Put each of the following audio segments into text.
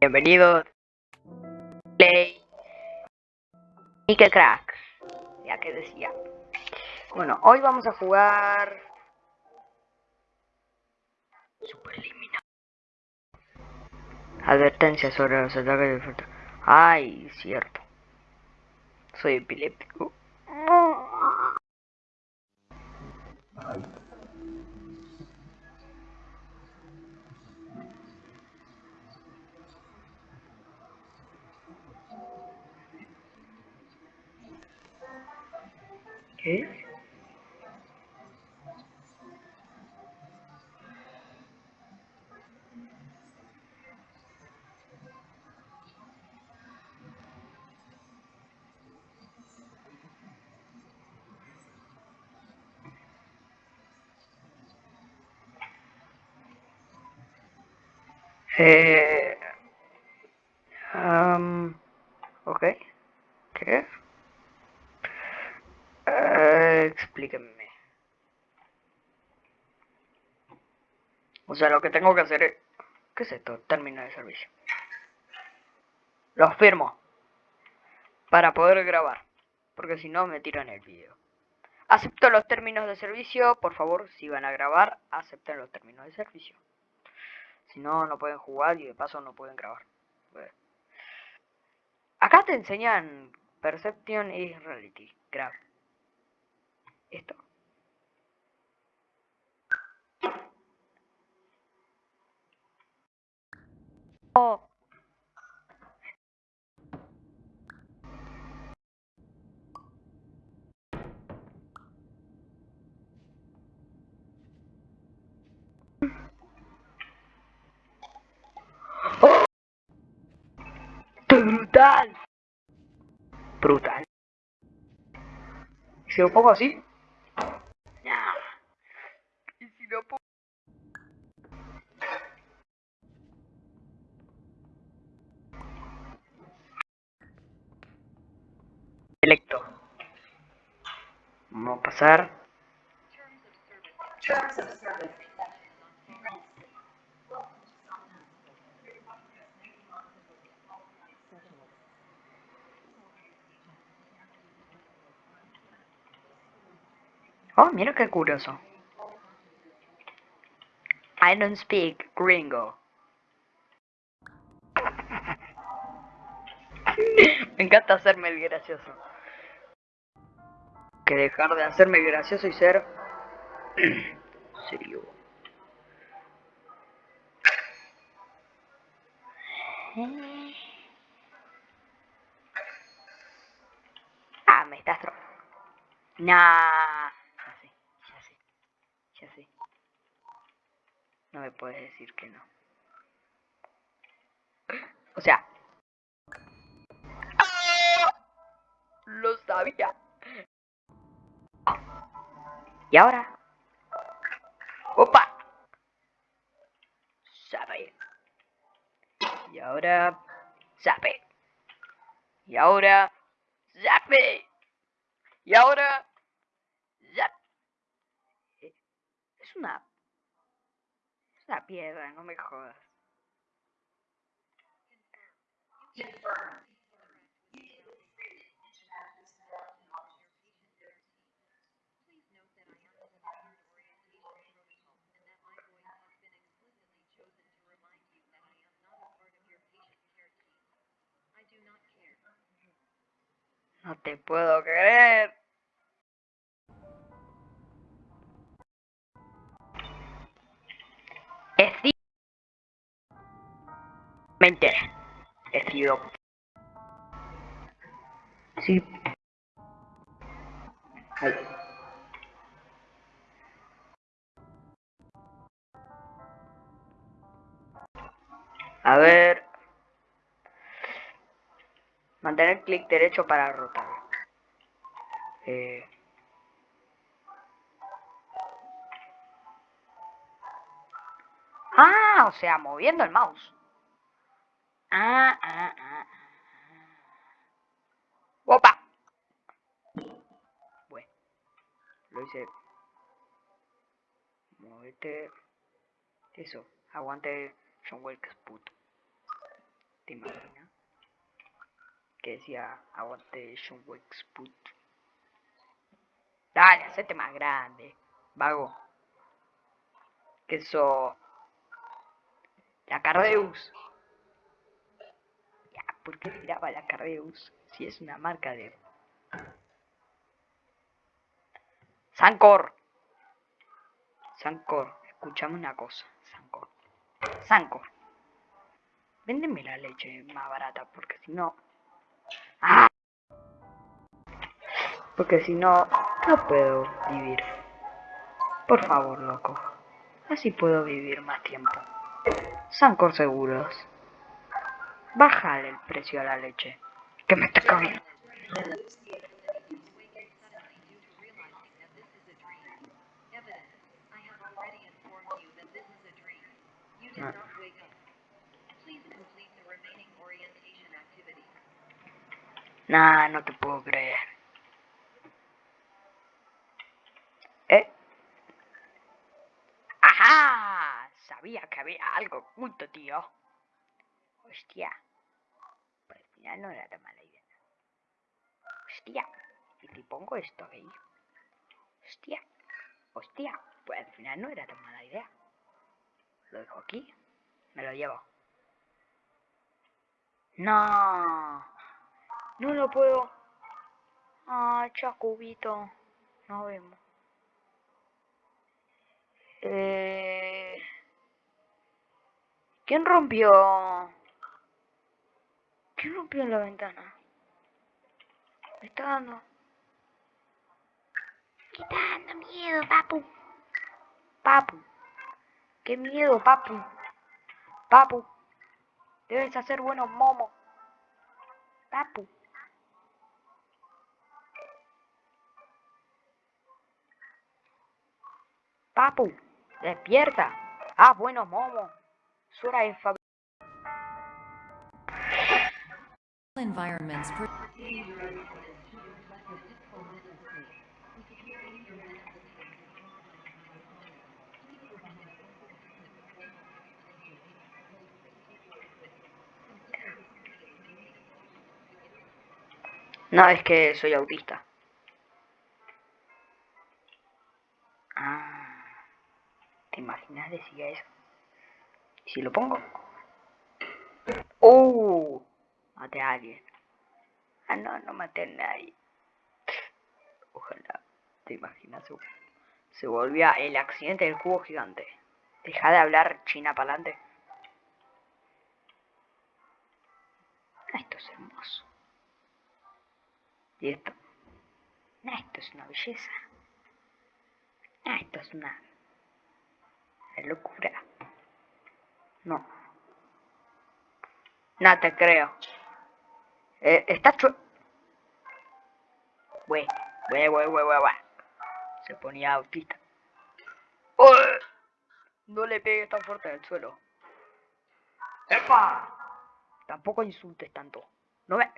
Bienvenidos. Play. Y que crack. Ya que decía. Bueno, hoy vamos a jugar. Superliminal. Advertencia sobre los ataques de Ay, cierto. Soy epiléptico. ¿Qué? Eh, um, ok. ¿Qué? Eh, explíquenme. O sea, lo que tengo que hacer es... ¿Qué es esto? Término de servicio. Los firmo. Para poder grabar. Porque si no, me tiran el video. Acepto los términos de servicio. Por favor, si van a grabar, acepten los términos de servicio. Si no, no pueden jugar y de paso no pueden grabar. Acá te enseñan Perception y Reality. Grab. Esto. Oh. Brutal. Brutal. Si lo pongo así. Y si lo pongo. Selecto. Vamos a pasar. Oh, mira qué curioso. I don't speak gringo. Me encanta hacerme el gracioso. Que dejar de hacerme gracioso y ser serio. Ah, me estás tro... Nah. No me puedes decir que no. O sea. ¡Ah! Lo sabía. Y ahora. ¡Opa! Sabe. Y ahora. Sabe. Y ahora. Zape. Y ahora. Zap. Es una la piedra, no me jodas. No te puedo creer. Mente. Sí. A ver. Mantener clic derecho para rotar. Eh. Ah, o sea, moviendo el mouse. Ah, ah, ah, ah. ¡Opa! Bueno, lo hice. Movete. Eso, aguante John Wilkes, puto. ¿Te imaginas? Que decía, aguante John Put. Dale, hacete más grande, vago. Que eso... La Cardeus. ¿Por qué tiraba la Cardeus? Si es una marca de... Sancor. Sancor, escuchame una cosa, Sancor. Sancor. Véndeme la leche más barata, porque si no... ¡Ah! Porque si no, no puedo vivir. Por favor, loco. Así puedo vivir más tiempo. Sancor seguros. Bájale el precio a la leche. Que me está comiendo. Nah, no te puedo creer. ¿Eh? ¡Ajá! Sabía que había algo oculto, tío. Hostia. Al final no era tan mala idea. Hostia. ¿Y si pongo esto ahí? Hostia. Hostia. Pues al final no era tan mala idea. Lo dejo aquí. Me lo llevo. No. No lo puedo. Ah, chacubito. Nos vemos. Eh... ¿Quién rompió? ¿Quién rompió la ventana? Me está dando... Me está dando miedo, papu. Papu. Qué miedo, papu. Papu. Debes hacer buenos momos. Papu. Papu, despierta. Ah, bueno, Momo. Sura de environments No, es que soy autista. Ah, ¿te imaginas decía eso? ¿Y si lo pongo? ¡Oh! Maté a alguien. Ah, no, no maté a nadie. Ojalá, ¿te imaginas? Se volvía el accidente del cubo gigante. Deja de hablar china para adelante. Ah, esto es hermoso. ¿Y esto? esto es una belleza. esto es una, locura. No. No te creo. Eh, está chu... Güey, güey, güey, güey, güey, Se ponía autista. No le pegues tan fuerte al suelo. ¡Epa! Tampoco insultes tanto. No me...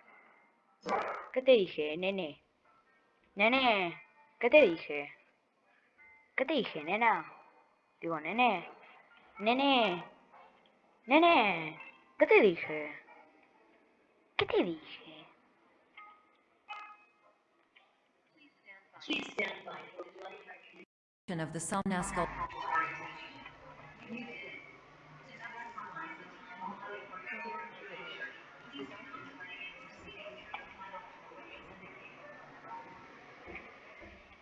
¿Qué te dije, nene? Nene, ¿qué te dije? ¿Qué te dije, nena? Digo, nene. Nene. Nene. ¿Qué te dije? ¿Qué te dije? of the Salnascal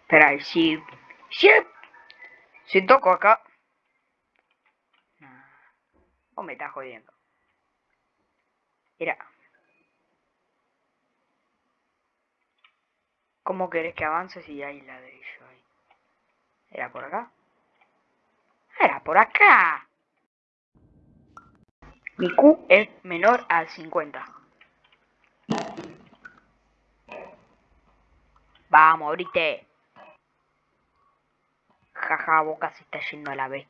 Espera, si... Si... Si toco acá... O me está jodiendo. Mira. ¿Cómo querés que avance si hay ladrillo ahí? ¿Era por acá? ¡Era por acá! Mi Q es menor al 50. Vamos, ahorita. Jaja, boca se está yendo a la B.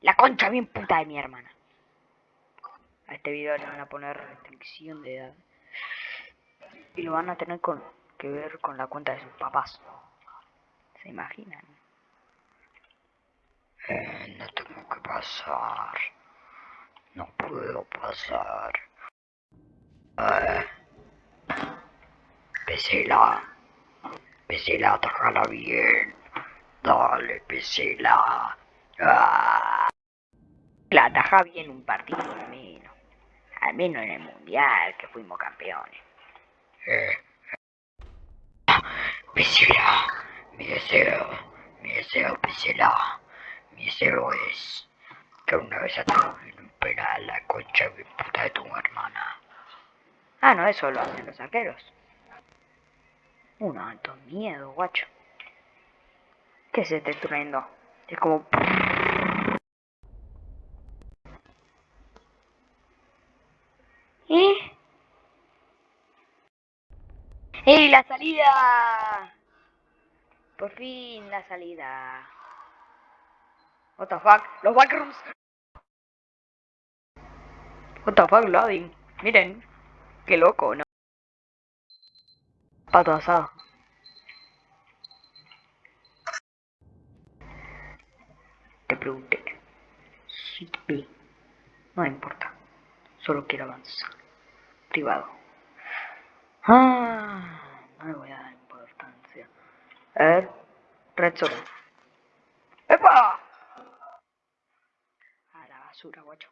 La concha bien puta de mi hermana. A este video le van a poner restricción de edad. Y lo van a tener con, que ver con la cuenta de sus papás. ¿Se imaginan? Eh, no tengo que pasar. No puedo pasar. Ah. Pesela. Pesela, atajala bien. Dale, Pesela. Ah. La ataja bien un partido al menos. Al menos en el mundial que fuimos campeones. Eh. Pesela, mi deseo, mi deseo, Pesela. Mi deseo es que una vez atrapen un penal la concha de puta de tu hermana. Ah, no, eso lo hacen los arqueros. Un alto miedo, guacho. ¿Qué es este trueno? Es como... ¿Eh? ¡Ey, la salida! Por fin la salida. What the fuck? Los backrooms. What the fuck, loading. Miren. Qué loco, ¿no? Pato asado. Te pregunté. Sí, No importa. Solo quiero avanzar. Privado. Ah, no le voy a dar importancia. A ver. Red. ¡Epa! A la basura, guacho.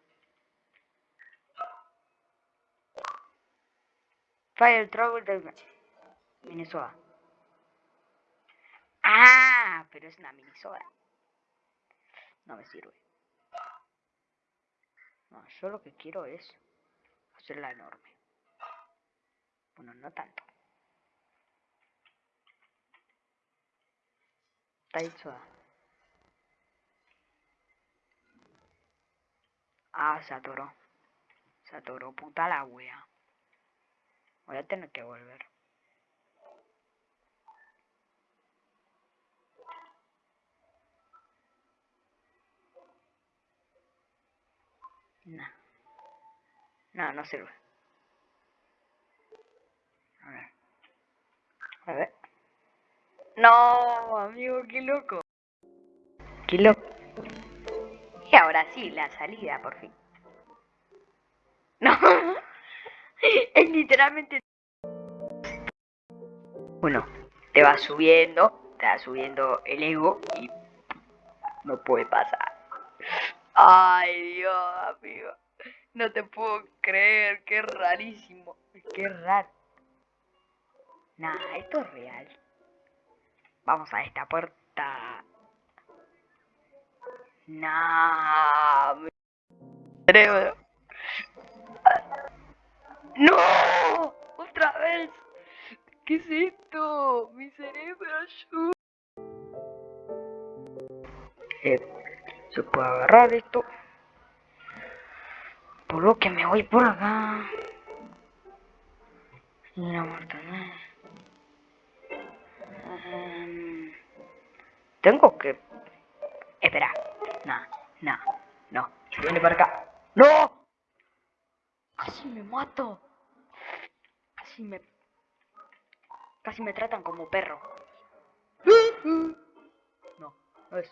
Fire Trouble de Minnesota. Ah, pero es una Minnesota. No me sirve. No, yo lo que quiero es hacerla enorme. Bueno, no tanto. Taizoa. Ah, se atoró. Se atoró, puta la wea. Voy a tener que volver. No. No, no sirve. A ver. A ver. No, amigo, qué loco. Qué loco. Y ahora sí, la salida, por fin. No. es literalmente... Bueno, te va subiendo, te va subiendo el ego y no puede pasar. Ay, Dios, amigo. No te puedo creer, qué rarísimo. Qué raro. Nah, esto es real. Vamos a esta puerta. Nah, cerebro. ¡No! ¡Otra vez! ¿Qué es esto? Mi cerebro ayuda. Eh, se puede agarrar esto. Por lo que me voy por acá. La muerta, um, tengo que... Espera. No, no, no. Viene para acá. ¡No! Casi me mato. Casi me... Casi me tratan como perro. No, no es...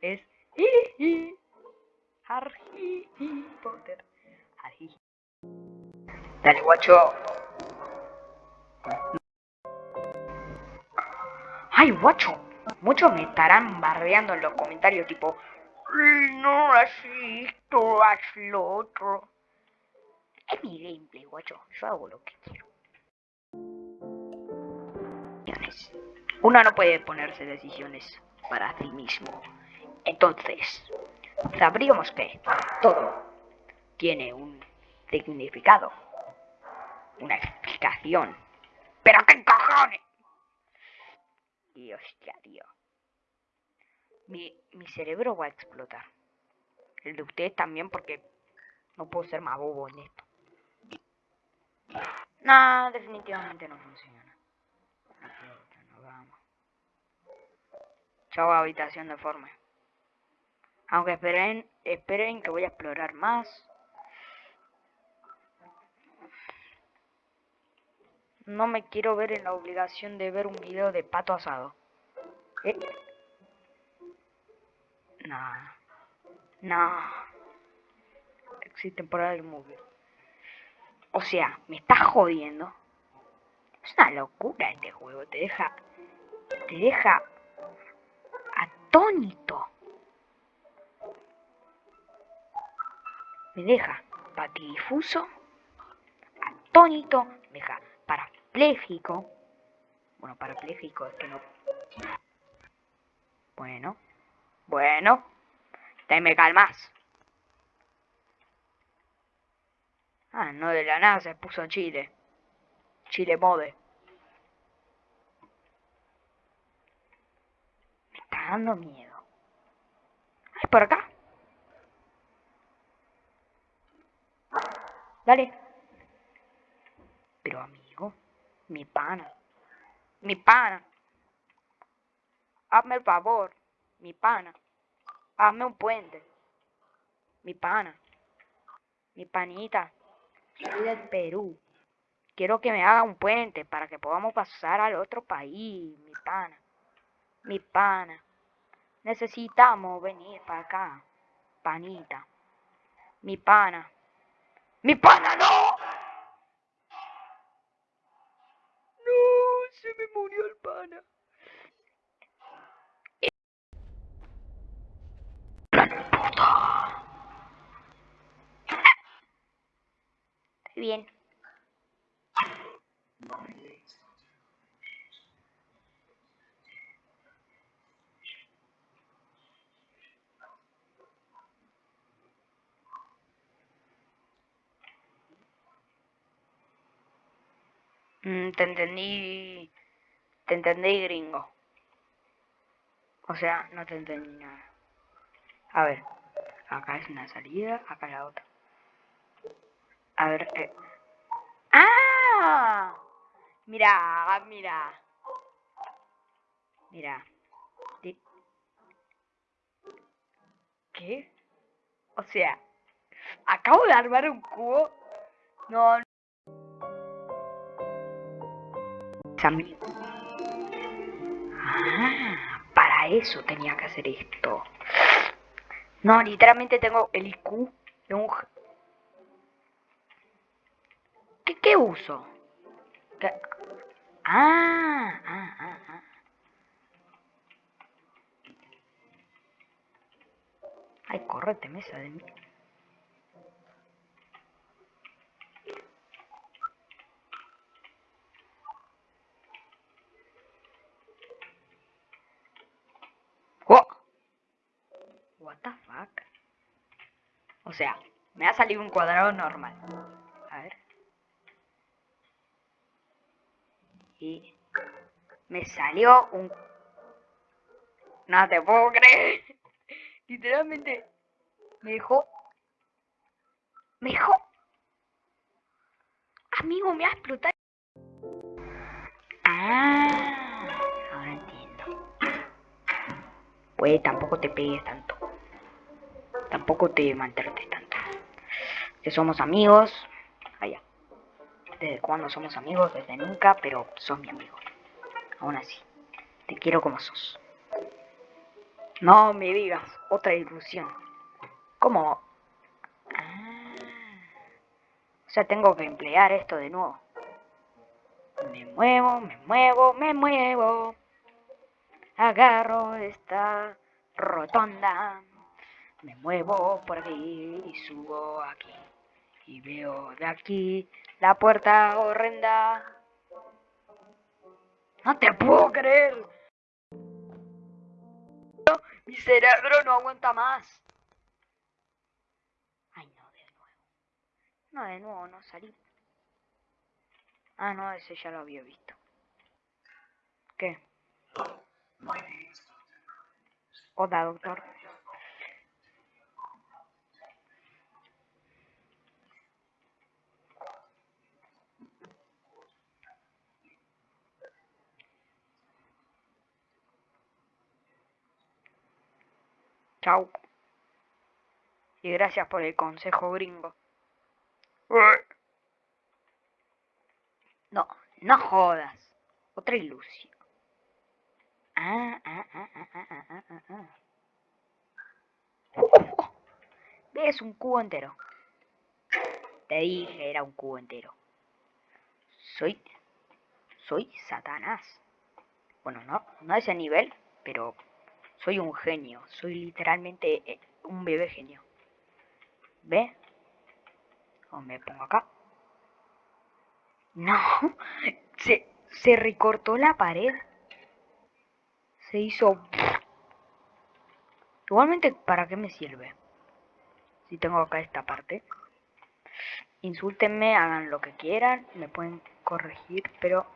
Es... Harry Potter. Harry. Dale, guacho. Ay, guacho. Muchos me estarán bardeando en los comentarios tipo... No, así esto, haz lo otro. Es mi gameplay, guacho. Yo hago lo que quiero. Uno no puede ponerse decisiones para sí mismo. Entonces, sabríamos que todo tiene un significado, una explicación. ¡Pero qué cojones! Y hostia, tío. Mi, mi cerebro va a explotar. El de ustedes también porque no puedo ser más bobo en esto. No, definitivamente no funciona. No vamos. Chao, habitación deforme. Aunque esperen, esperen que voy a explorar más. No me quiero ver en la obligación de ver un video de pato asado. ¿Eh? No. No. Existen por el móvil. O sea, me estás jodiendo. Es una locura este juego. Te deja... Te deja... Atónito. Me deja patidifuso. Atónito. Me deja parapléjico. Bueno, parapléjico es que no... Bueno. Bueno. Te me calmas. Ah, no de la nada se puso Chile. Chile mode. Me está dando miedo. ¿Es por acá? Dale. Pero amigo, mi pana. Mi pana. Hazme el favor. Mi pana. Hazme un puente. Mi pana. Mi panita. Soy del Perú. Quiero que me haga un puente para que podamos pasar al otro país, mi pana. Mi pana. Necesitamos venir para acá, panita. Mi pana. ¡Mi pana no! Se me murió el pana. bien. Mm, te entendí. Te entendí, gringo. O sea, no te entendí nada. A ver. Acá es una salida, acá la otra. A ver, eh. ¡Ah! Mira, mira. Mira. ¿Qué? O sea, acabo de armar un cubo. No. Para eso tenía que hacer esto. No, literalmente tengo el IQ de un ¿Qué, uso? Ah, ah, ah, ah. Ay, correte, mesa de mí. Oh. What the fuck? O sea, me ha salido un cuadrado normal. A ver. y me salió un... No te puedo creer. Literalmente me dejó... Me dejó... Amigo, me va a explotar. Ah, Pues tampoco te pegues tanto. Tampoco te maltrates tanto. Que somos amigos. Allá desde cuando somos amigos, desde nunca, pero sos mi amigo. Aún así, te quiero como sos. No me digas, otra ilusión. ¿Cómo? Ah. O sea, tengo que emplear esto de nuevo. Me muevo, me muevo, me muevo. Agarro esta rotonda. Me muevo por aquí y subo aquí. Y veo de aquí la puerta horrenda. No te puedo creer. Mi cerebro no aguanta más. Ay, no, de nuevo. No, de nuevo, no salí. Ah, no, ese ya lo había visto. ¿Qué? Hola, doctor. Chau. Y gracias por el consejo gringo. No, no jodas. Otra ilusión. Ah, ah, ah, ah, ah, ah, ah, ah. ¿Ves un cubo entero? Te dije, era un cubo entero. Soy... Soy Satanás. Bueno, no, no a ese nivel, pero soy un genio. Soy literalmente eh, un bebé genio. ¿Ve? O me pongo acá. No, se, se recortó la pared. Se hizo... Igualmente, ¿para qué me sirve? Si tengo acá esta parte. Insúltenme, hagan lo que quieran, me pueden corregir, pero...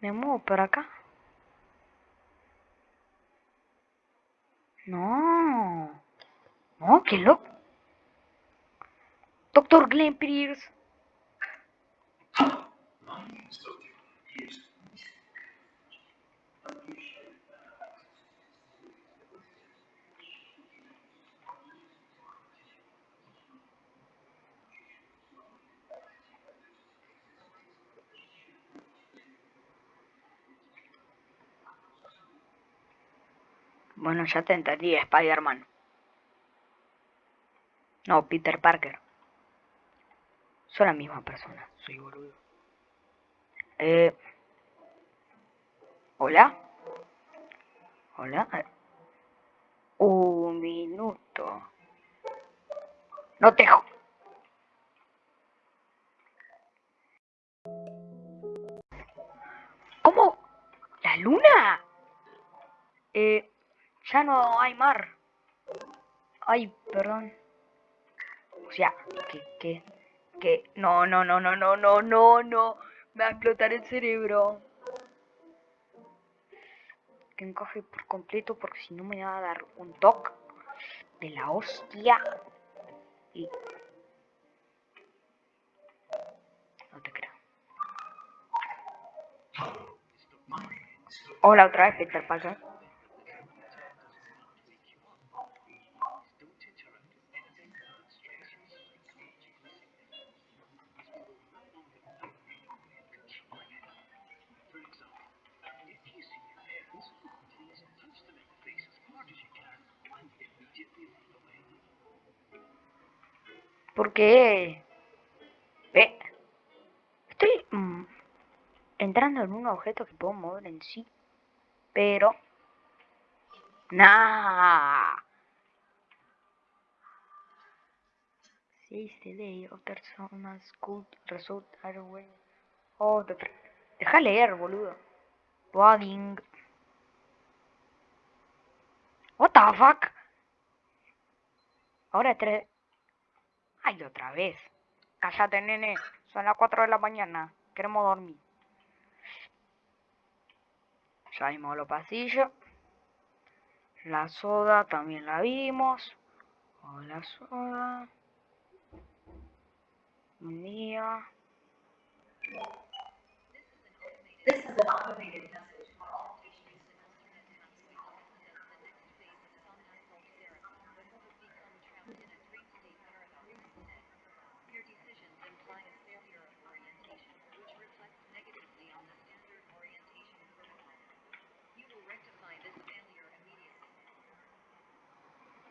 Me muevo por acá. No. No, qué loco. Doctor Glenn Pierce. Bueno, ya te entendí, Spider-Man. No, Peter Parker. Son la misma persona, soy boludo. Eh... ¿Hola? ¿Hola? Un minuto. No te... ¿Cómo? ¿La luna? Eh... Ya no hay mar. Ay, perdón. O sea, que, que, que... No, no, no, no, no, no, no, no. Me va a explotar el cerebro. Que encaje por completo porque si no me va a dar un toque de la hostia. Y... No te creo. Hola otra vez, Peter Parker. Porque... Ve. Estoy mm, entrando en un objeto que puedo mover en sí. Pero... Nah. the day of personas could result way. Oh, deja leer, boludo. Loading. What the fuck? Ahora tres... Ay, otra vez. Cállate, nene. Son las 4 de la mañana. Queremos dormir. Ya vimos los pasillos. La soda también la vimos. Hola, soda. Un día.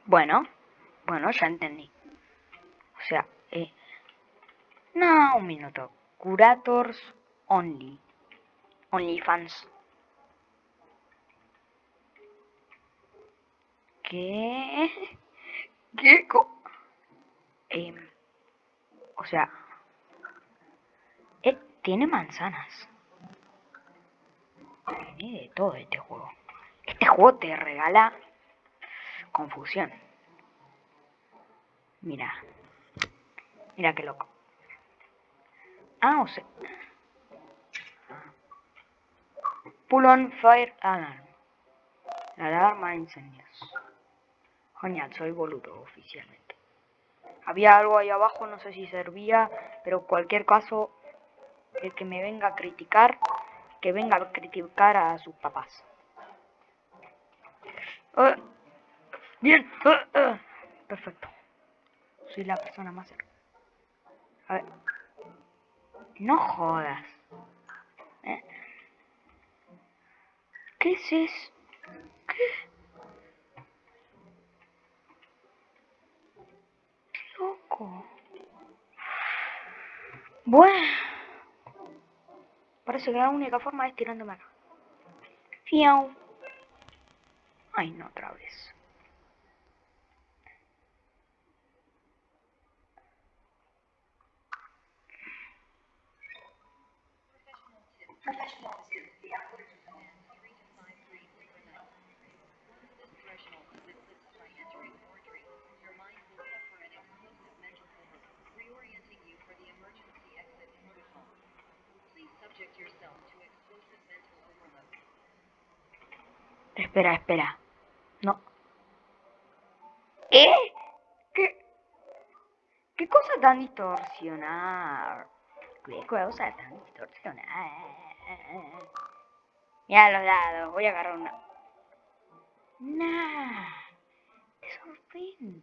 Bueno, bueno, ya entendí. O sea, eh... No, un minuto. Curators only. Only fans. ¿Qué? ¿Qué? Eh, o sea... Eh, tiene manzanas. Tiene de todo este juego. Este juego te regala confusión. Mira. Mira qué loco. Ah, o sea. Pull on fire alarm. La alarma de incendios. Soy boludo oficialmente. Había algo ahí abajo, no sé si servía, pero cualquier caso, el que me venga a criticar, que venga a criticar a sus papás. Bien. Ah, ah. Perfecto. Soy la persona más cerca. A ver. No jodas. ¿Eh? ¿Qué es eso? ¿Qué? Qué loco. Bueno. Parece que la única forma es tirándome acá. Fiau. Ay, no, otra vez. Espera, espera. No. ¿Eh? ¿Qué? ¿Qué cosa tan distorsionada? ¿Qué cosa tan distorsionada? Mira los dados, voy a agarrar una. Nah. Te sorprende.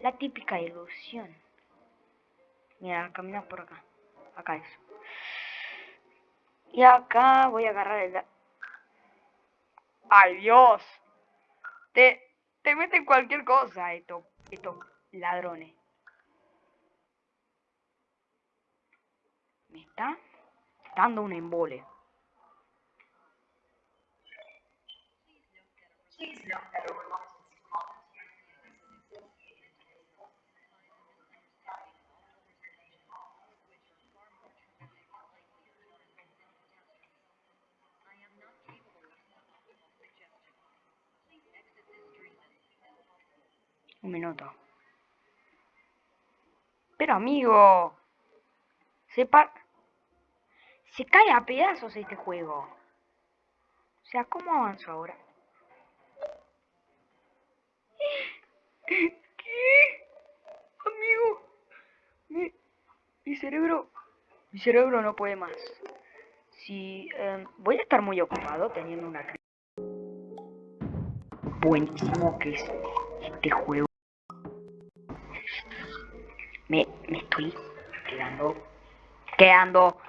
La típica ilusión. Mira, camina por acá. Acá es. Y acá voy a agarrar el... ¡Ay, Dios! Te, te meten cualquier cosa estos, estos ladrones. Me está dando un embole. Un minuto. Pero amigo. Se par... Se cae a pedazos este juego. O sea, ¿cómo avanzo ahora? ¿Qué? Amigo. Mi, mi cerebro... Mi cerebro no puede más. Si... Em, voy a estar muy ocupado teniendo una... Buenísimo que es este juego. Me, me estoy quedando... Quedando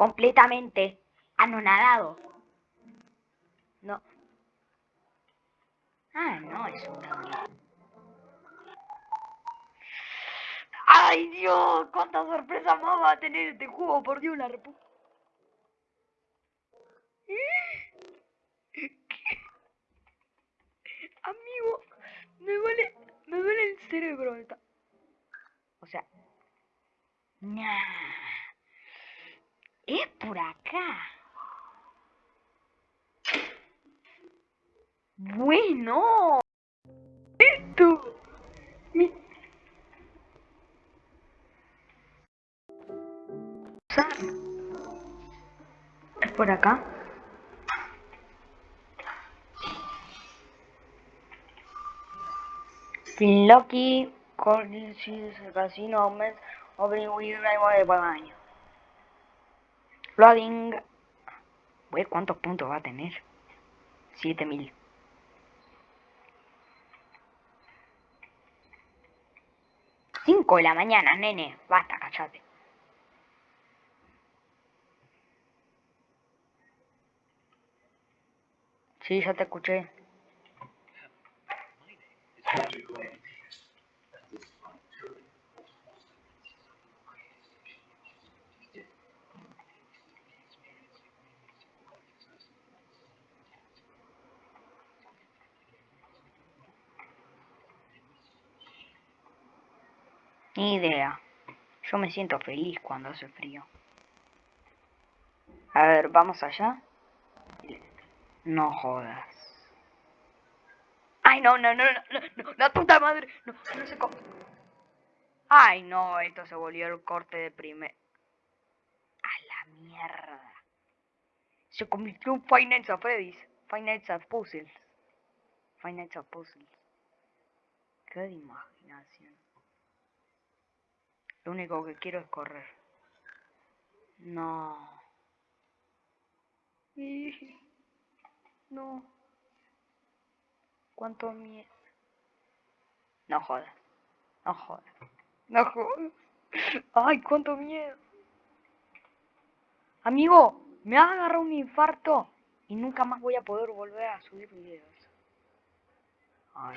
completamente anonadado. No. Ah, no, eso también. ¡Ay, Dios! ¿Cuántas sorpresas más va a tener este juego? Por Dios, la repu... Amigo, me duele, me duele el cerebro. O sea, nah. Es por acá. Bueno. Esto. Mi... Es por acá. Lucky el Casino Omen Opening with de baño. Loading. Wey, ¿cuántos puntos va a tener? 7000. Cinco de la mañana, nene. Basta, cachate. Sí, ya te escuché. Ni idea. Yo me siento feliz cuando hace frío. A ver, vamos allá. No jodas. Ay, no, no, no, no, no, la puta madre. No, no sé cómo. Ay, no, esto se volvió el corte de primer. A la mierda. Se convirtió en Five Nights at Freddy's. Nights at Puzzles. Five Nights Puzzles. Qué imaginación. Lo único que quiero es correr. No. No. Cuánto miedo. No jodas. No jodas. No jodas. Ay, cuánto miedo. Amigo, me ha agarrado un infarto y nunca más voy a poder volver a subir videos. Ay,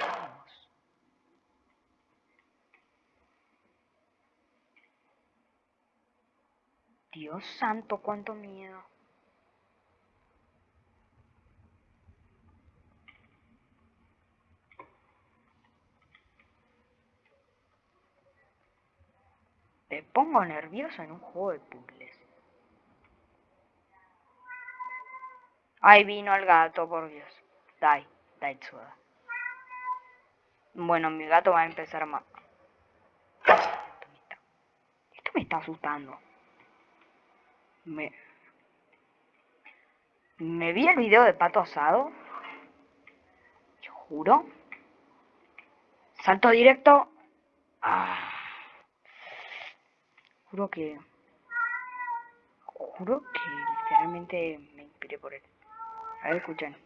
Dios santo, cuánto miedo. Me pongo nervioso en un juego de puzzles. Ahí vino el gato, por Dios. Dai, dai suda. Bueno, mi gato va a empezar a... Ma Esto me está asustando. Me... Me vi el video de Pato Asado. Yo juro. Salto directo. Ah. Juro que... Juro que literalmente me inspiré por él. A ver, escuchen.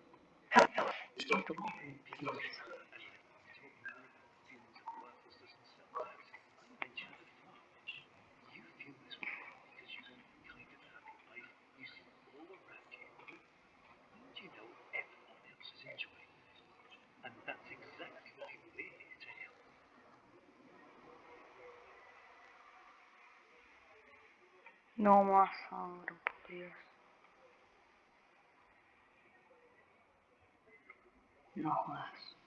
No más sangre, por Dios. No jodas.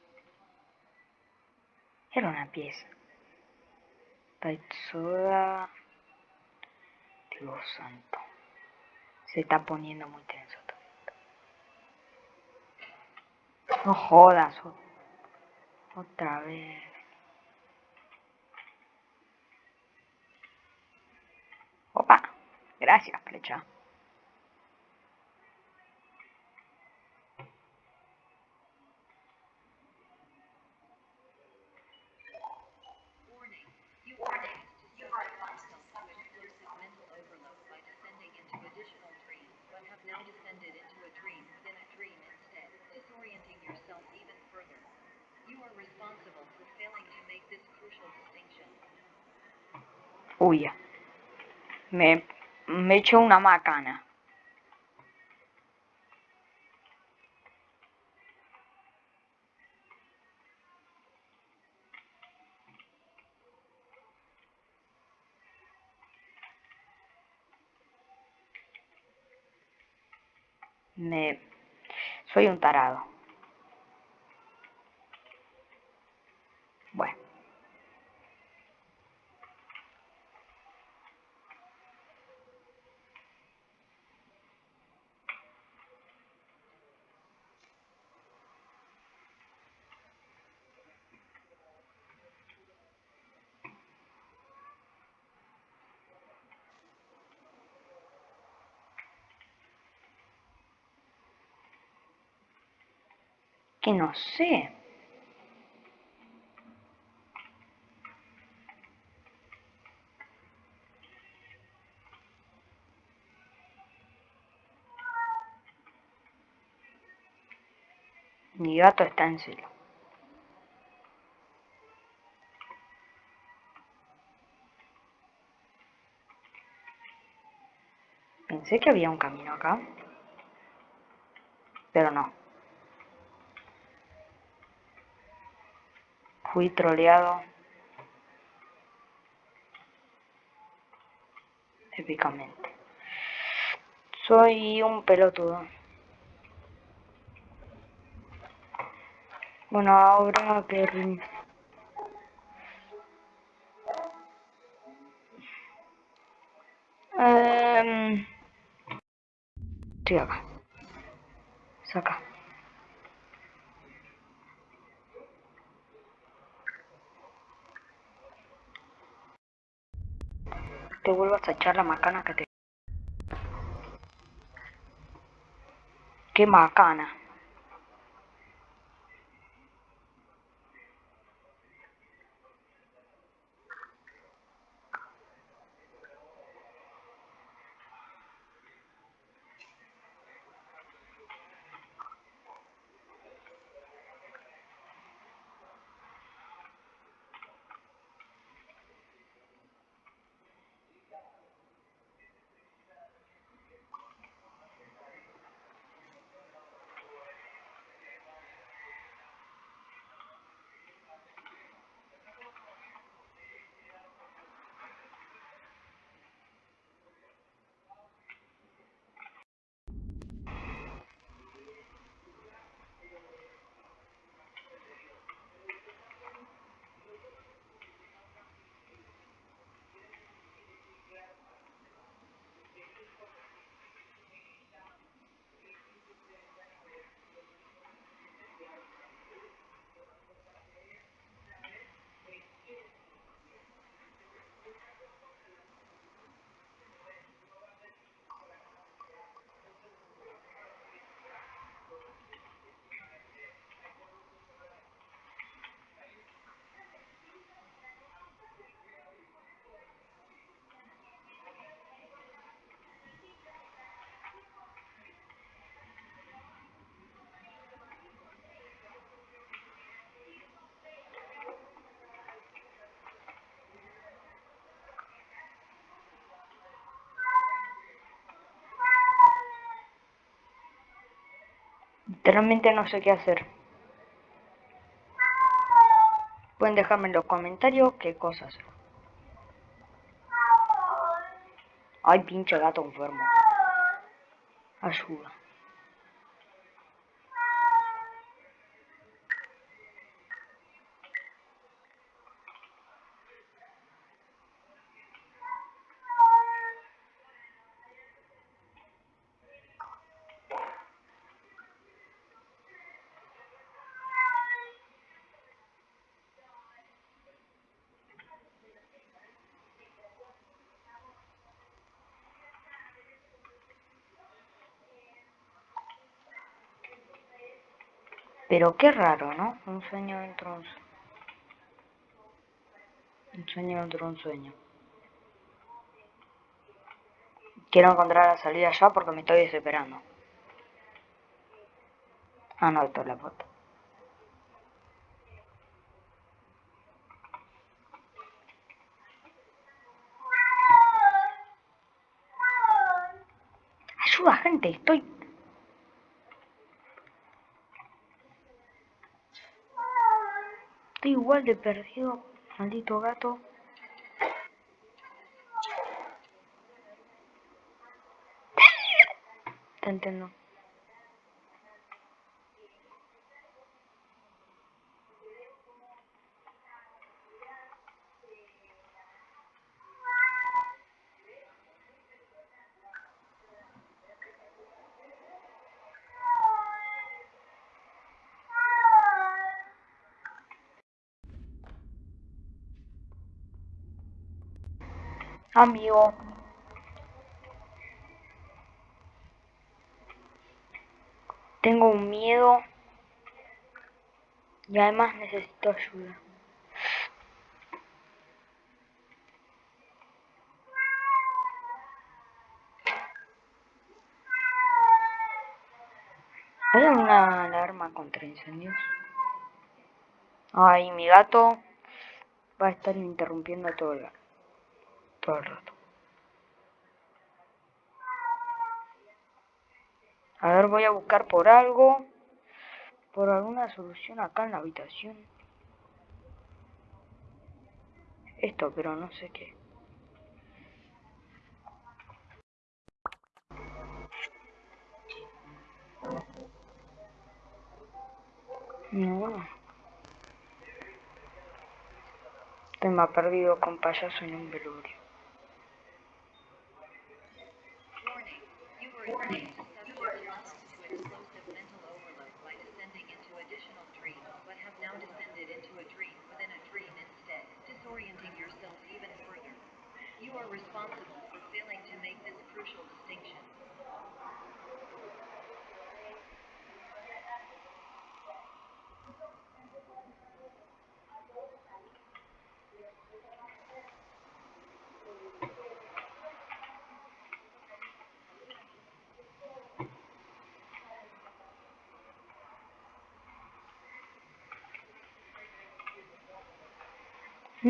Era una pieza. Taitsuda. Dios santo. Se está poniendo muy tenso todo. No jodas. Otra vez. Opa. Gracias, flecha. Me me echo una macana. Me... Soy un tarado. Bueno. Que no sé. Mi gato está en celo. Pensé que había un camino acá, pero no. Fui troleado épicamente. Soy un pelotudo. Bueno, ahora que... Eh... Estoy acá. Saca. Te vuelvas a echar la macana que te... ¡Qué macana! Literalmente no sé qué hacer. Pueden dejarme en los comentarios qué cosas. Ay, pinche gato enfermo. Ayuda. Pero qué raro, ¿no? Un sueño dentro de un sueño. Un sueño dentro de un sueño. Quiero encontrar la salida ya porque me estoy desesperando. Ah, no, esto es la foto. Ayuda, gente, estoy Igual de perdido, maldito gato. Te entiendo. Amigo. Tengo un miedo y además necesito ayuda. ¿Hay alguna alarma contra incendios? Ay, mi gato va a estar interrumpiendo todo el, todo rato. A ver, voy a buscar por algo, por alguna solución acá en la habitación. Esto, pero no sé qué. No. Estoy más perdido con payaso en un velorio.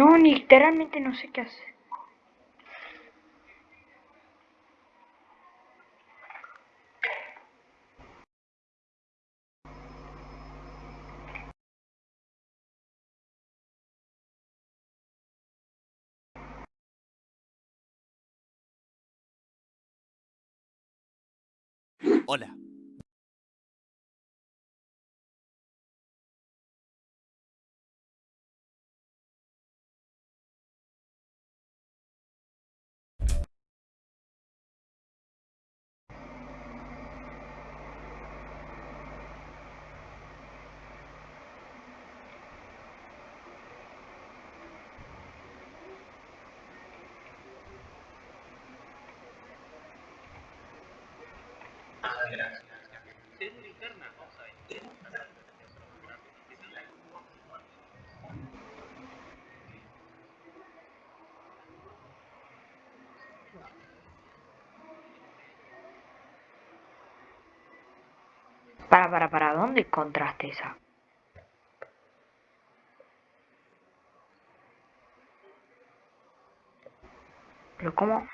No, literalmente no sé qué hacer. Hola. Para, para, para, ¿dónde encontraste esa? Pero cómo...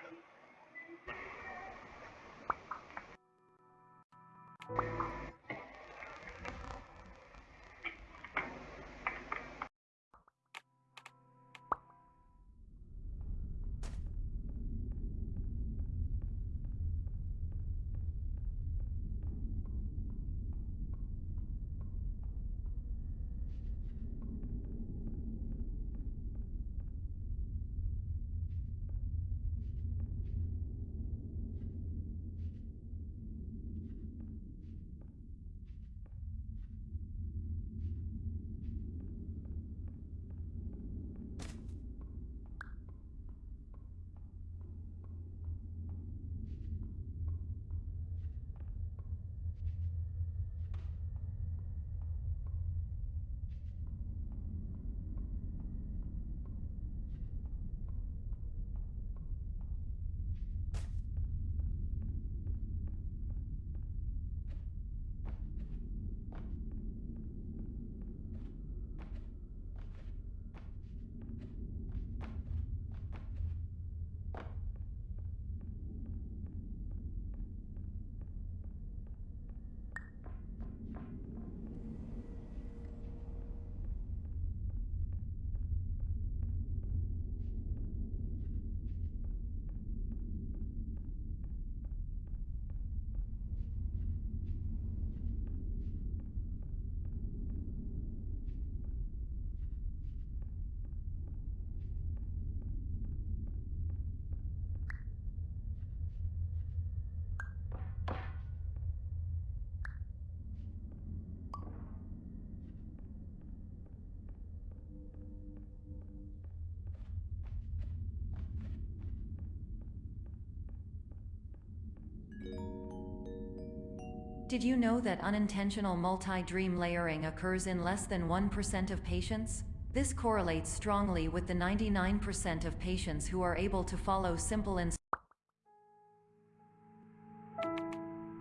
Did you know that unintentional multi-dream layering occurs in less than 1% of patients? This correlates strongly with the 99% of patients who are able to follow simple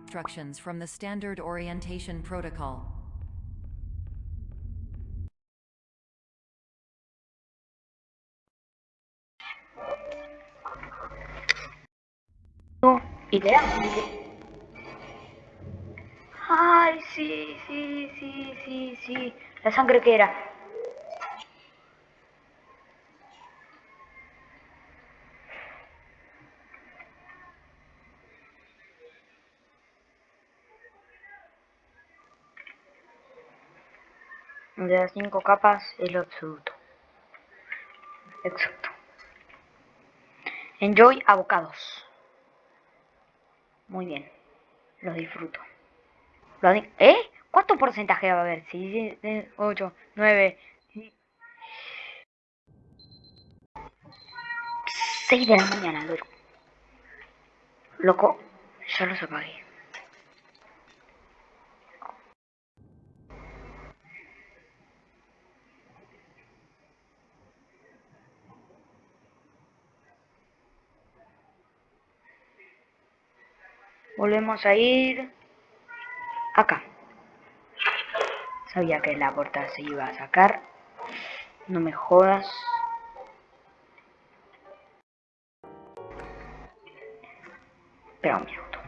instructions from the standard orientation protocol. idea. Ay, sí, sí, sí, sí, sí. La sangre que era. De las cinco capas es lo absoluto. Exacto. Enjoy abocados. Muy bien. Lo disfruto. ¿Eh? ¿Cuánto porcentaje va a haber? 6, 8, 9... 6 de la mañana, loco. Loco, ya los apagué. Volvemos a ir acá. Sabía que la puerta se iba a sacar. No me jodas. Espera un minuto.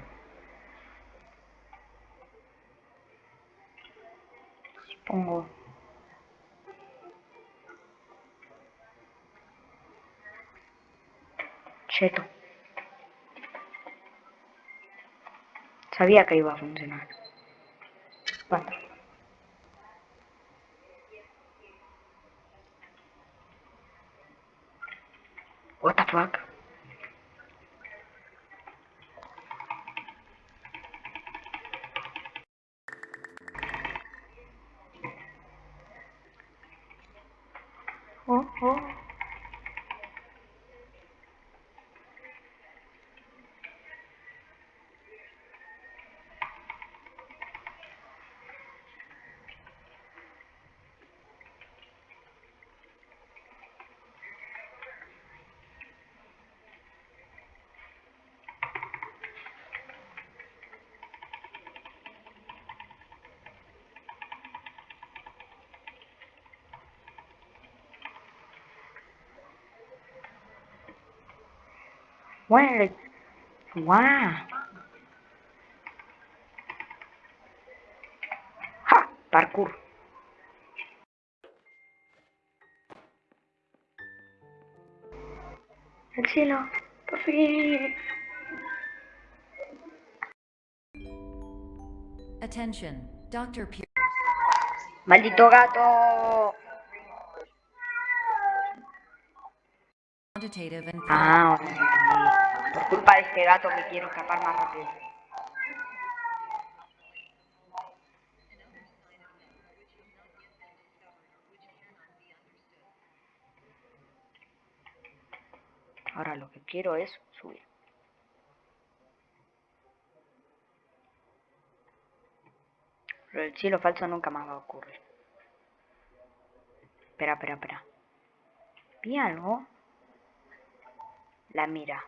Si. Cheto. Sabía que iba a funcionar. Bueno. What the Bueno, ¡Guau! ¡Ja! Parkour. El cielo, por fin. Attention, Dr. Pierce. Maldito gato. Ah. Por culpa de este gato que quiero escapar más rápido. Ahora lo que quiero es subir. Pero el cielo falso nunca más va a ocurrir. Espera, espera, espera. ¿Vi algo? La mira.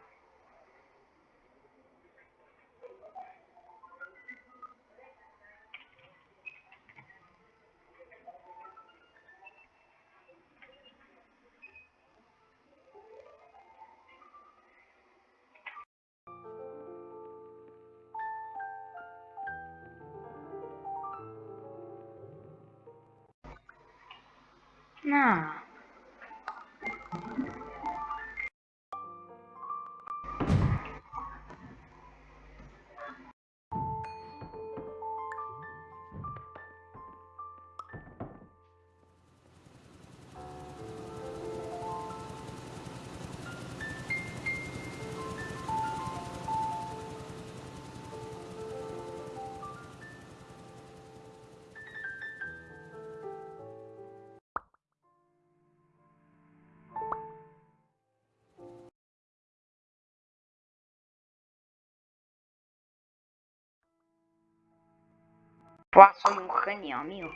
Buah, soy un genio, amigo.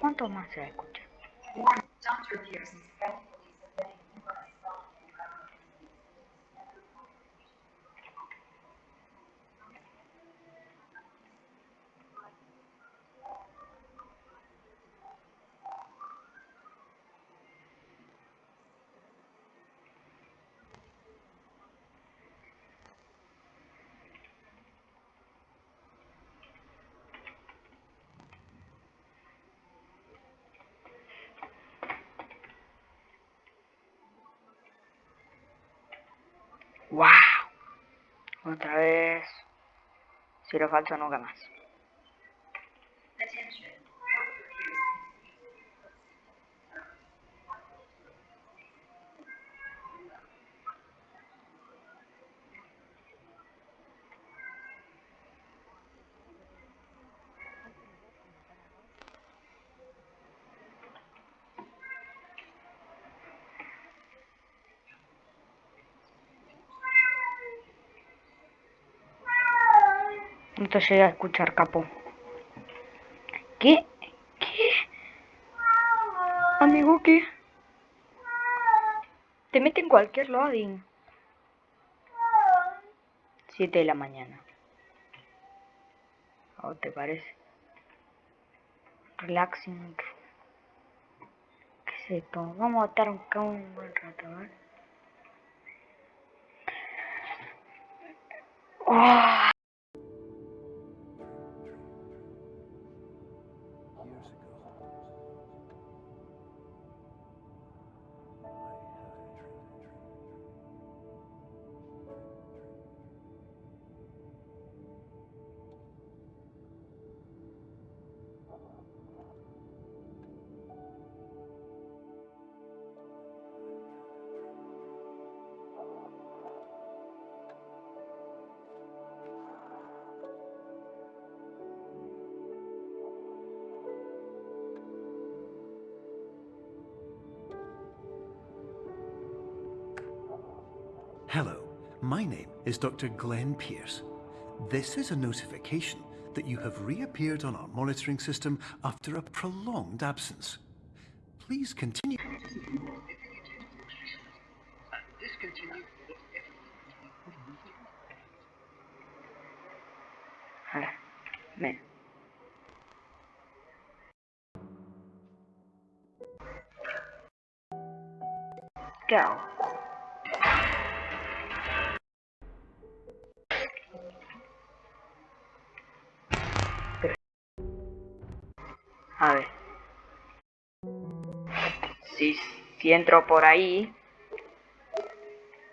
¿Cuánto más se Otra vez. Si lo falso, nunca más. No te llega a escuchar, capo. ¿Qué? ¿Qué? Amigo, ¿qué? Te mete en cualquier loading. 7 de la mañana. ¿O te parece? Relaxing. ¿Qué es esto? Vamos a estar acá un buen rato, ¿eh? ¡Oh! Is Dr. Glenn Pierce. This is a notification that you have reappeared on our monitoring system after a prolonged absence. Please continue. Entro por ahí.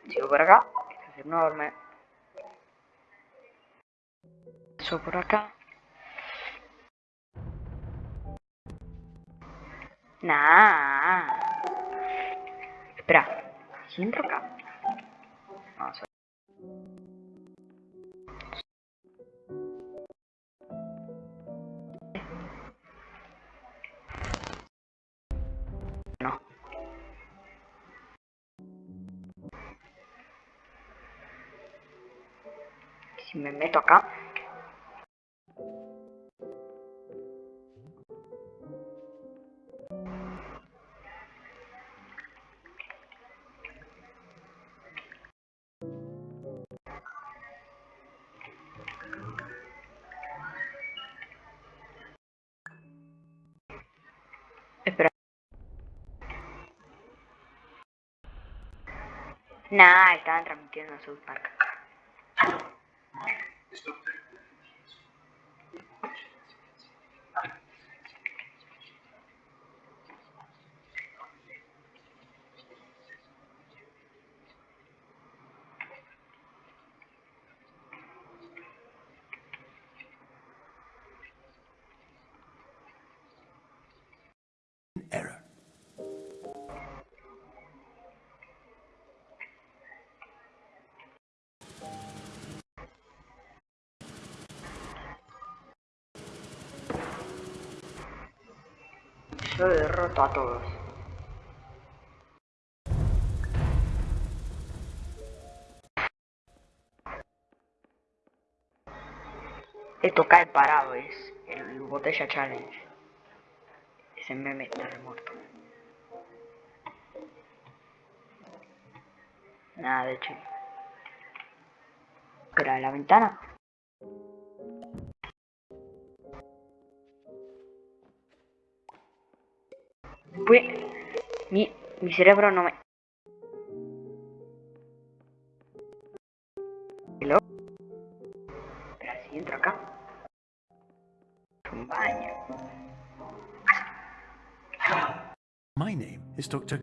Sigo por acá. que Es enorme. Paso por acá. Nah. Espera. Si entro acá. Nah, estaban transmitiendo en South Park. Yo derroto a todos. Esto cae parado, es el botella challenge. Ese meme está muerto. Nada de hecho. Pero la ventana. Mi, mi cerebro no me... Hello. Pero si entro acá. Un baño. My name is Dr.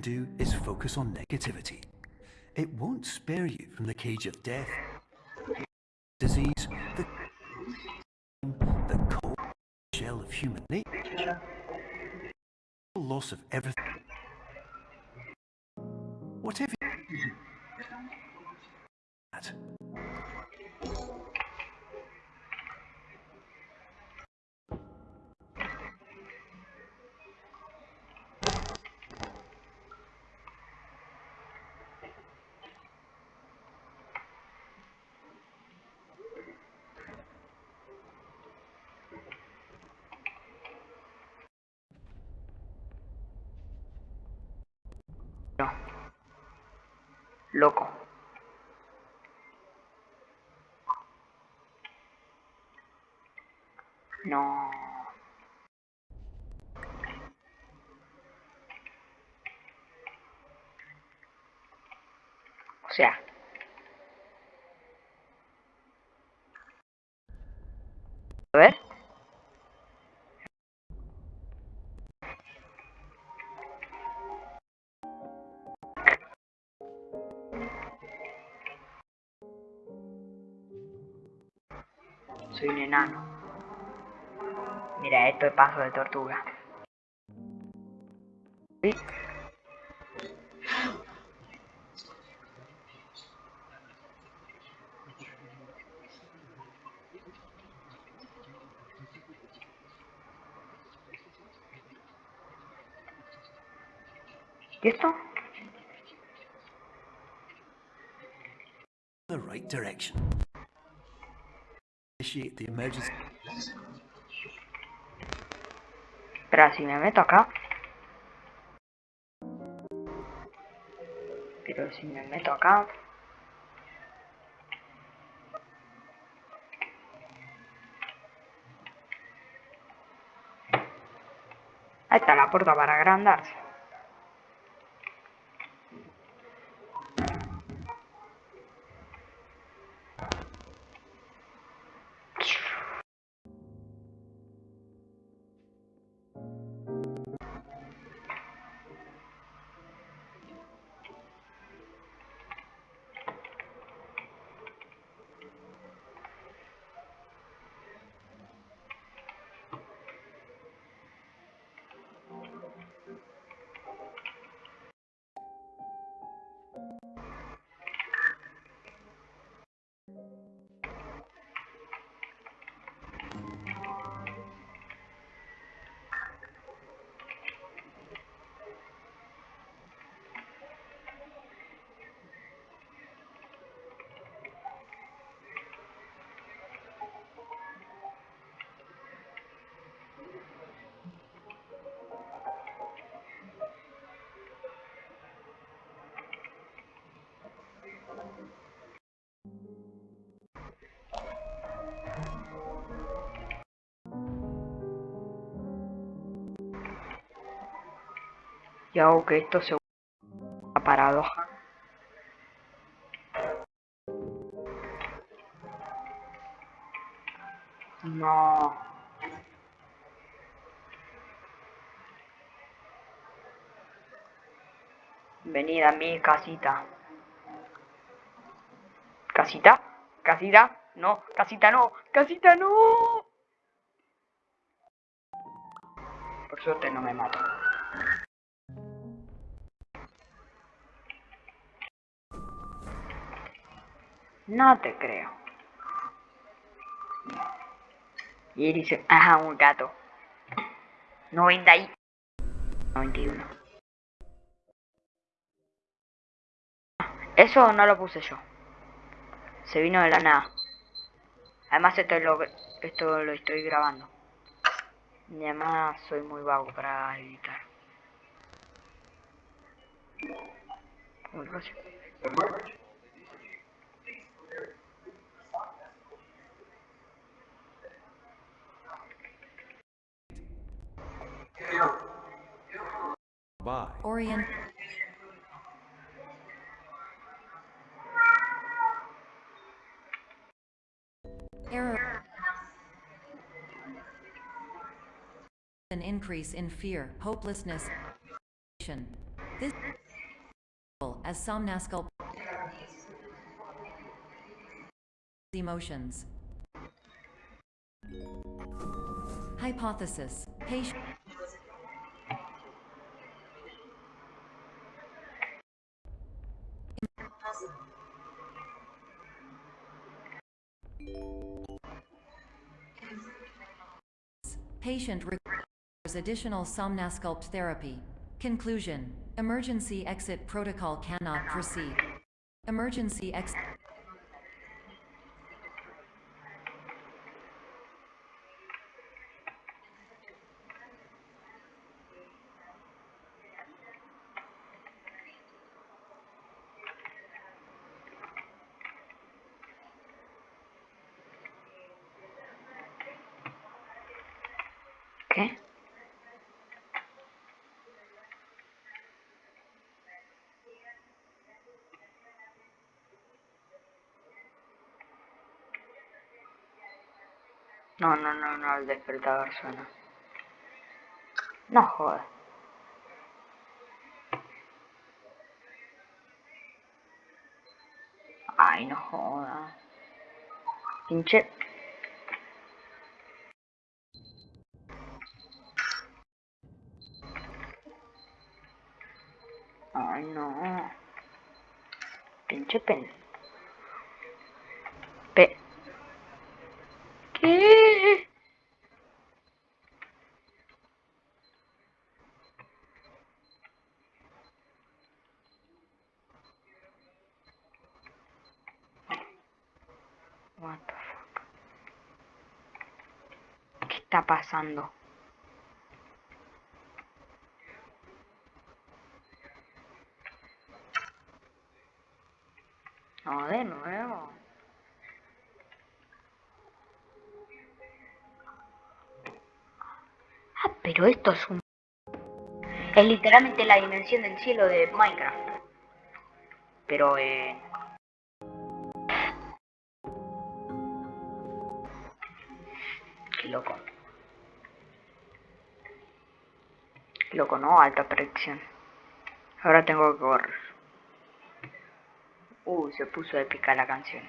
do is focus on negativity. It won't spare you from the cage of death, human nature, loss of everything. Whatever Loco. No. Esto es paso de tortuga. Sí. ¿Y esto? the right direction. Initiate the emergency. Espera, si me meto acá. Pero si me meto acá. Ahí está la puerta para agrandarse. Y hago que esto se una paradoja. No. Venid a mi casita. ¿Casita? ¿Casita? No, casita no, casita no. Por suerte no me mato. No te creo. Y dice, ajá, un gato. 90 y... 91. Eso no lo puse yo. Se vino de la nada. Además esto lo, esto lo estoy grabando. Y además soy muy vago para editar. Bye. Orient. Error. An increase in fear, hopelessness. This as somnascal emotions. Hypothesis. Patient Patient requires additional somnasculpt therapy. Conclusion. Emergency exit protocol cannot proceed. Emergency exit. ¿Qué? No, no, no, no, el despertador suena. No. Ay, no jodas. Pinche. Ay, no. Pinche pen. Pe. ¿Qué? What the fuck? ¿Qué está pasando? No, de nuevo. Ah, pero esto es un... Es literalmente la dimensión del cielo de Minecraft. Pero, eh... Qué loco. Qué loco, ¿no? Alta predicción. Ahora tengo que correr. Uy, se puso épica la canción.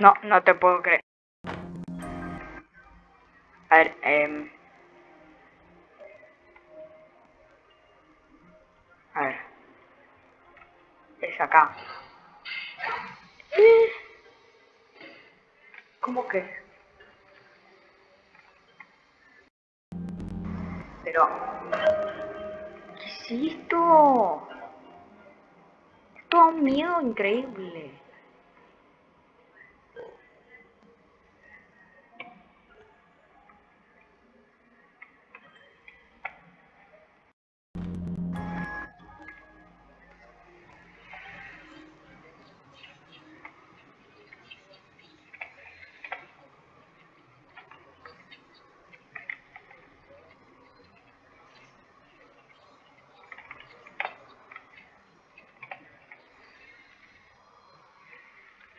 No, no te puedo creer. A ver, eh... A ver. Es acá. ¿Cómo que? Pero... ¿Qué es esto? Esto da un miedo increíble.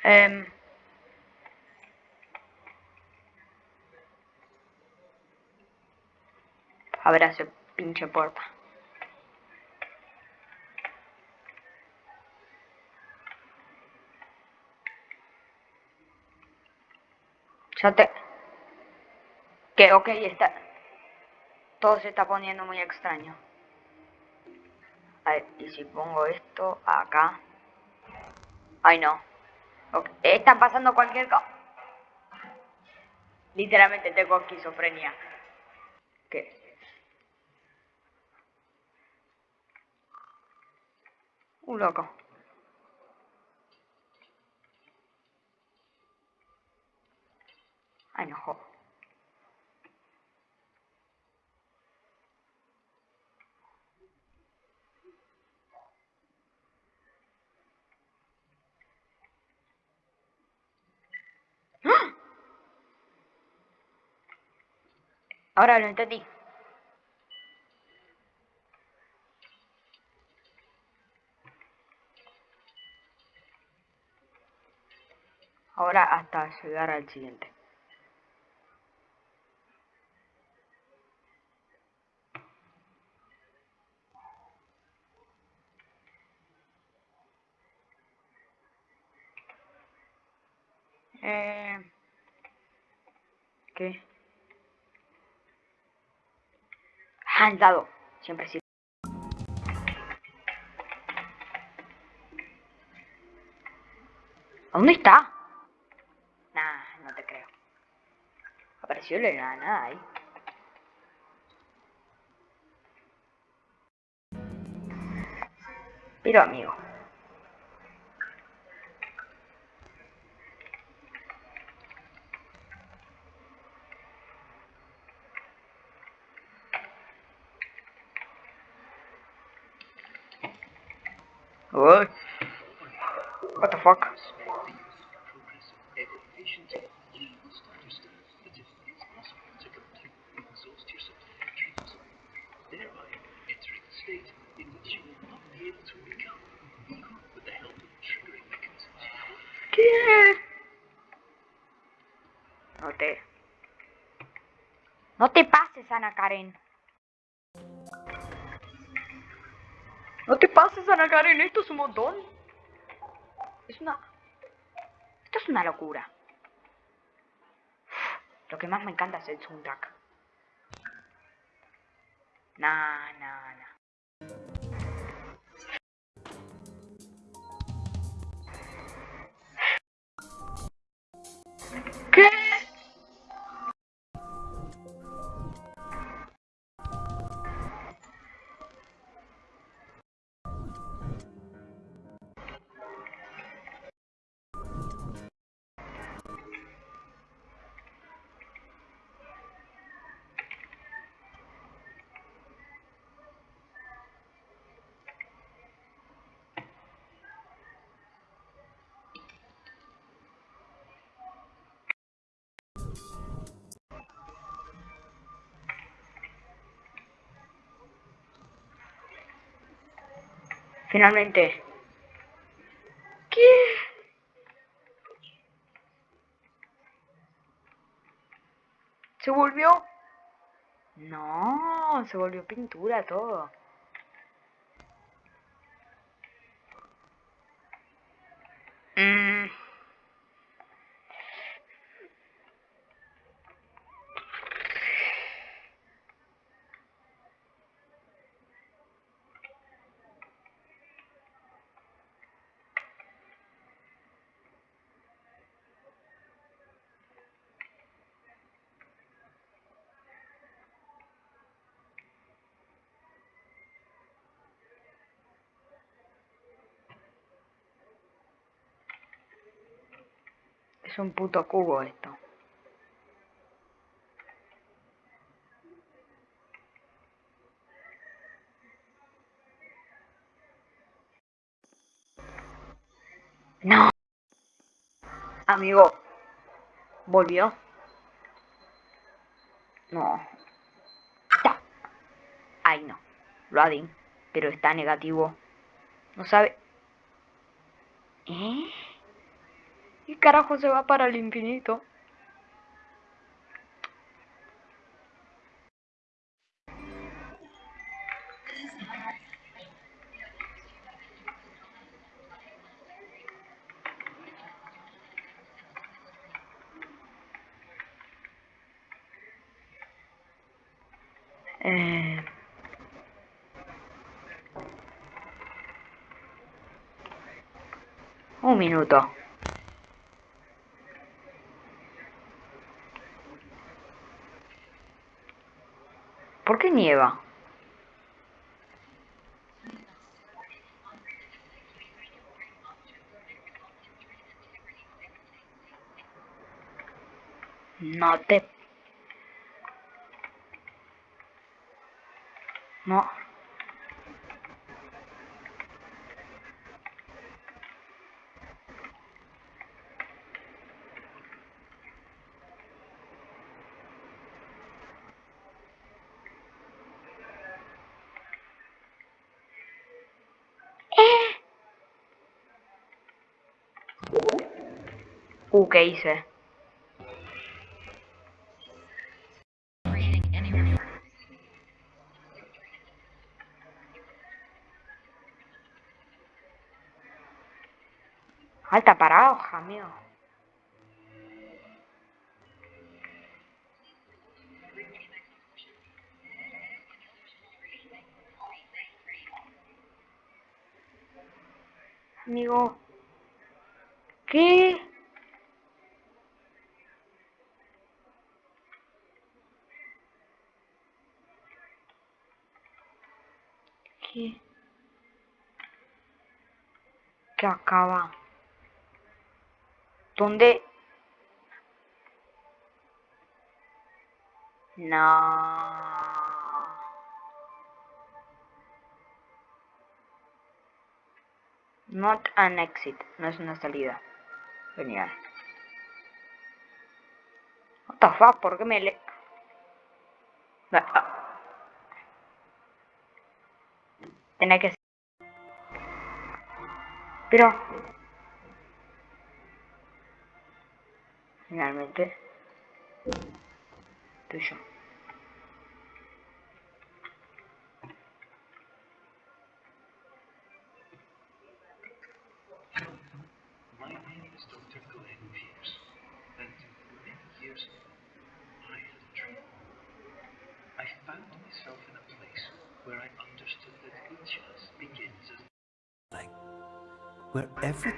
Em, abre ese pinche puerta. Ya te... Que ok, está... Todo se está poniendo muy extraño. A ver, y si pongo esto acá. Ay, no. Ok, Está pasando cualquier cosa. Literalmente tengo esquizofrenia. ¿Qué? Un loco. Ay, no jodas. ¡Ah! Ahora lo entendí. Ahora hasta llegar al siguiente. Eh, ¿Qué? Ah, dado. Siempre sí. ¿Dónde está? Nah, no te creo. Apareció la nada ahí. Pero amigo. What? What the fuck? No te pases, Ana Karen. No te pases, Ana Karen, esto es un montón. Es una... Esto es una locura. Lo que más me encanta es el soundtrack. Nah, nah, nah. ¿Qué? Finalmente. ¿Qué? ¿Se volvió? No, se volvió pintura todo. Mm. Es un puto cubo esto. No. Amigo. ¿Volvió? No. Ay, no. Loading. Pero está negativo. No sabe. ¿Eh? y carajo se va para el infinito. Eh... Un minuto. Nieva? No te... No. Uh, ¿qué hice? Alta parado, hija mío. Amigo. ¿Qué? ¿Qué acaba? ¿Dónde? No. Not an exit. No es una salida. Genial. What the fuck? ¿Por qué me le... Ah, ah. Tenía que... Pero... Finalmente... Tuyo. Where every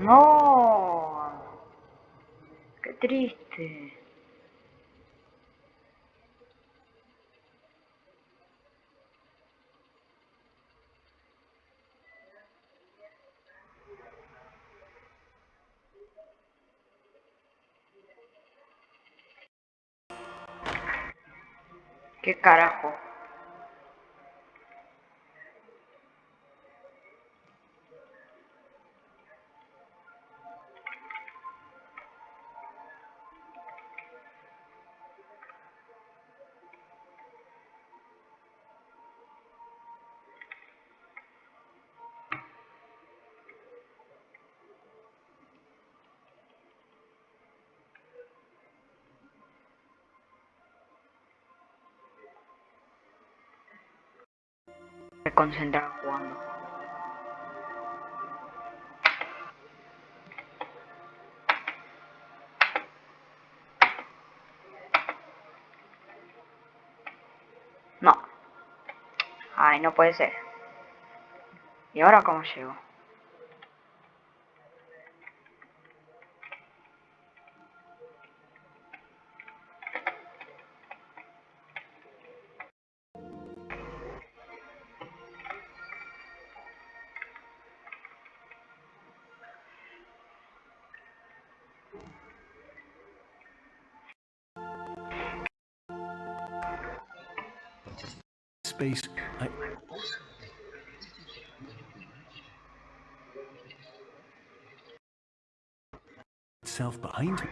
No. Qué triste. ¿Qué carajo? Me concentraba jugando. No. Ay, no puede ser. ¿Y ahora cómo llego? Space I itself behind me.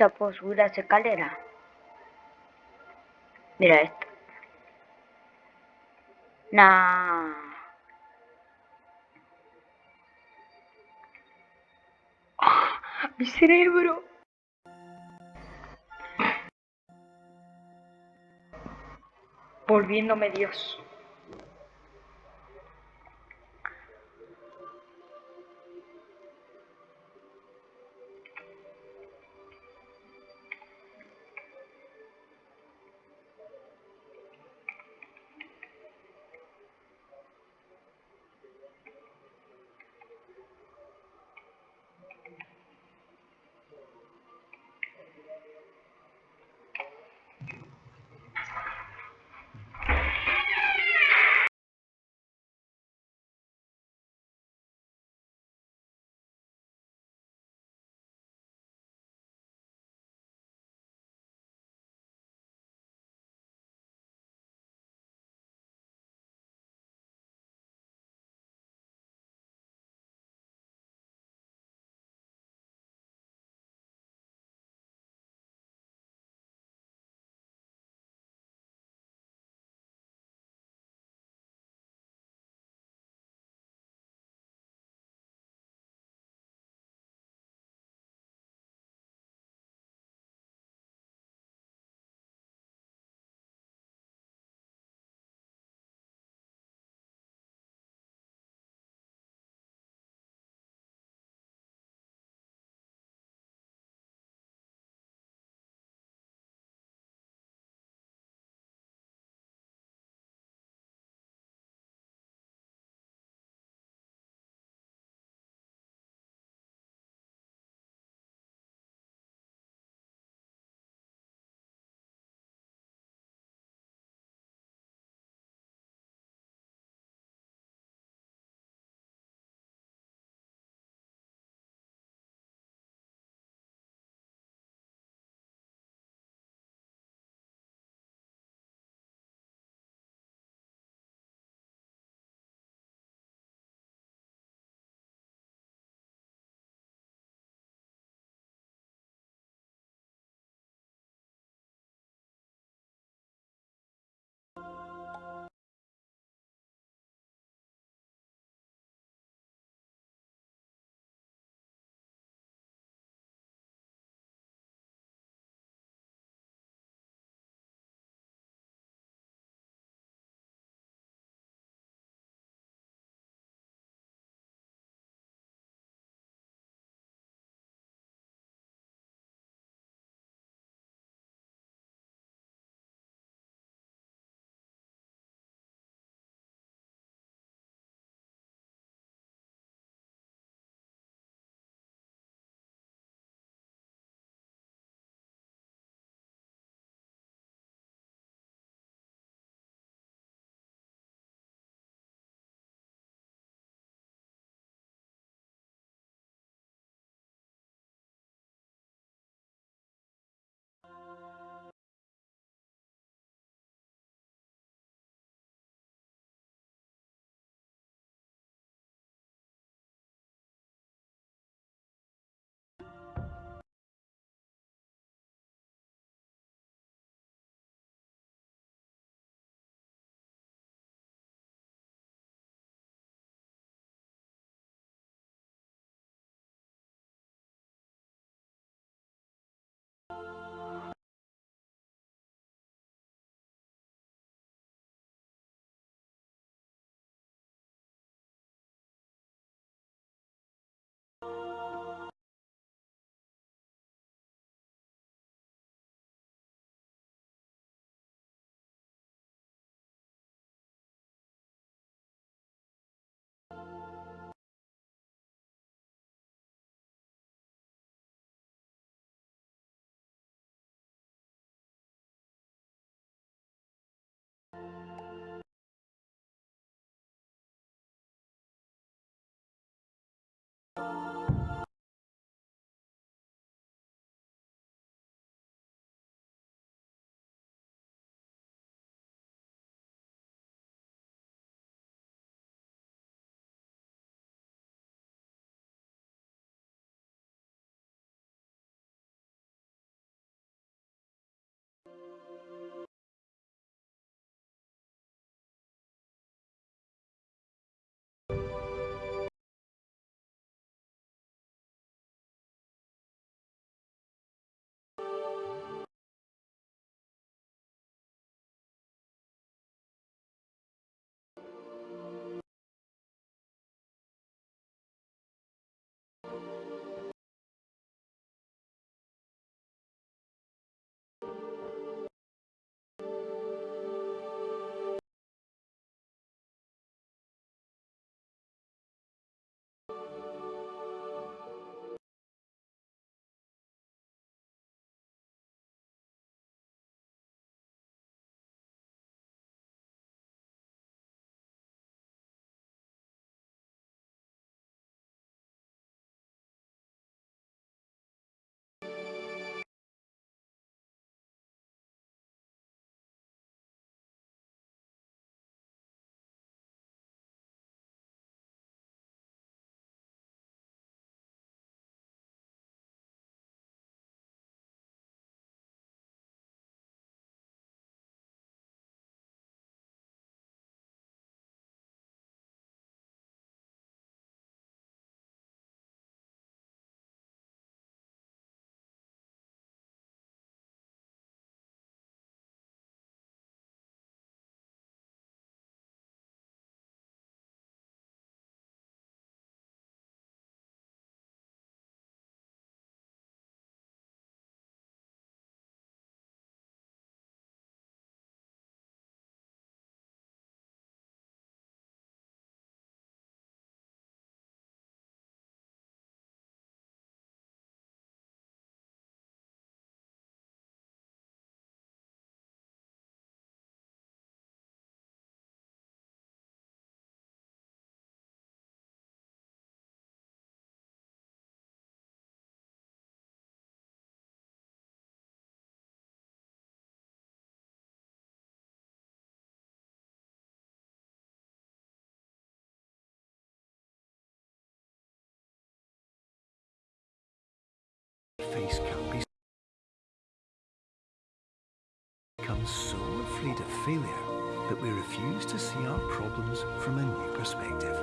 O puedo subir a esa escalera. Mira esto. ¡Ah! Mi cerebro. volviéndome Dios. Face can't be become so afraid of failure that we refuse to see our problems from a new perspective.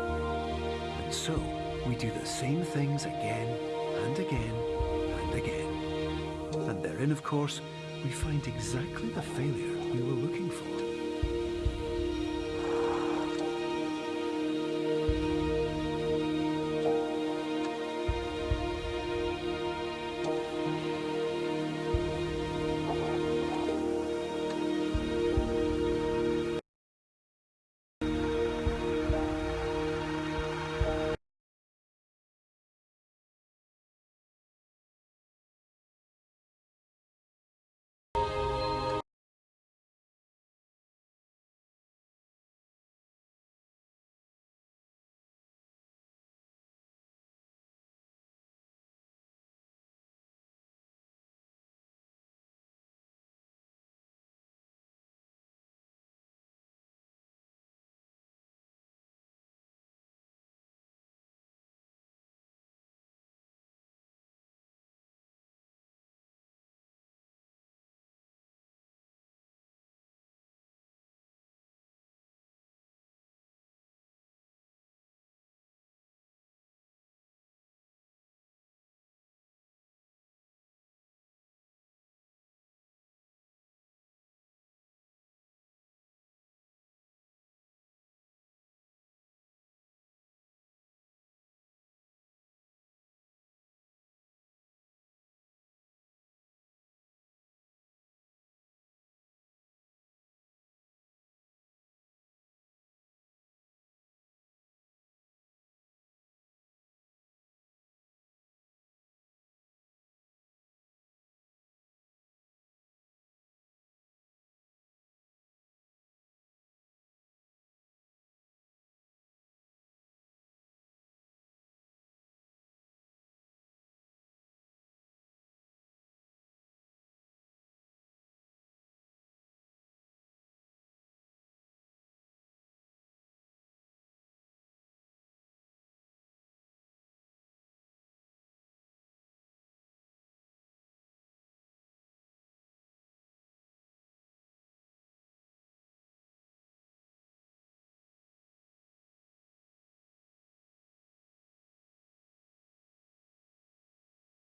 And so, we do the same things again and again and again. And therein, of course, we find exactly the failure we were looking for.